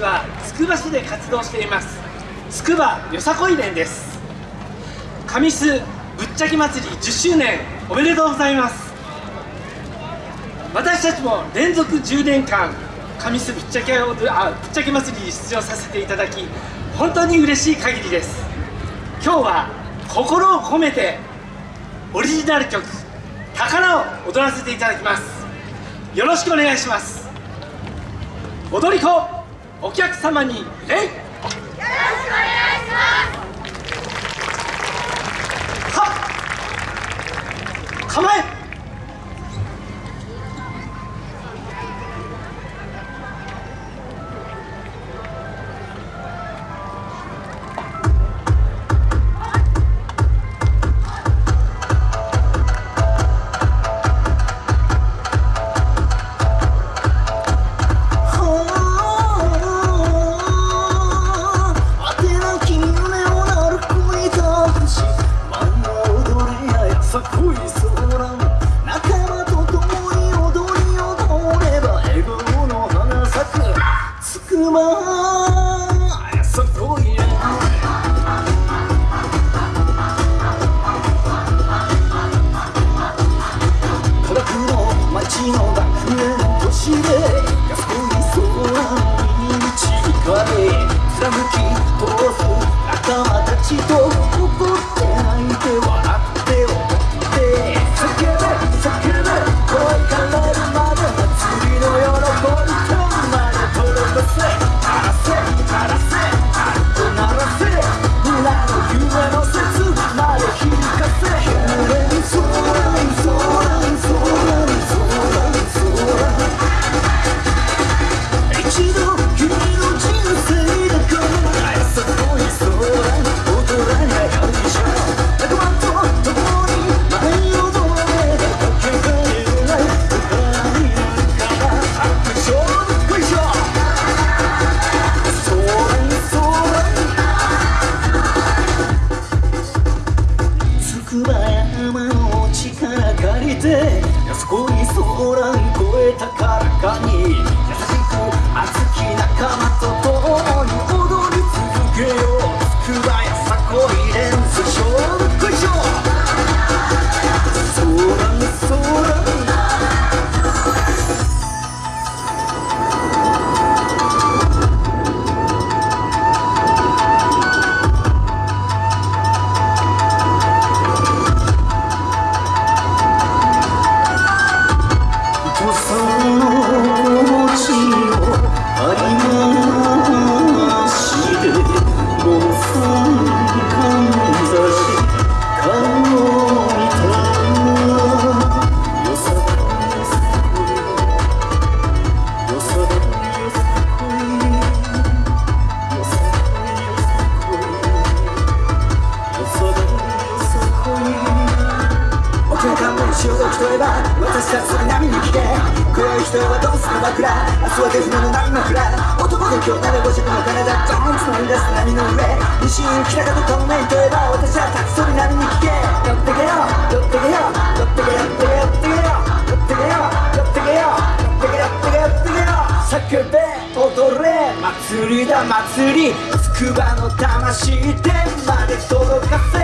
はつくば市で活動しています。つくばよさこい連です。神栖ぶっちゃけ祭り10周年おめでとうございます。私たちも連続10年間神栖ぶっちゃけあぶっちゃけ祭りに出場させていただき本当に嬉しい限りです。今日は心を込めてオリジナル曲「宝」を踊らせていただきます。よろしくお願いします。踊り子お客様に礼よろしくお願いします構え！はっ構え人はどうする枕明日は手船の波枕男で今日なら5尺の金だドーンつまみ出す波の上西に北方透明といえば私はタクソリ波に聞け寄ってけよ寄ってけよ寄ってけ寄ってけ寄ってけ寄ってけよ寄ってけよ寄ってけ寄ってけ寄ってけよ叫べ踊れ祭りだ祭りつくばの魂天まで届かせ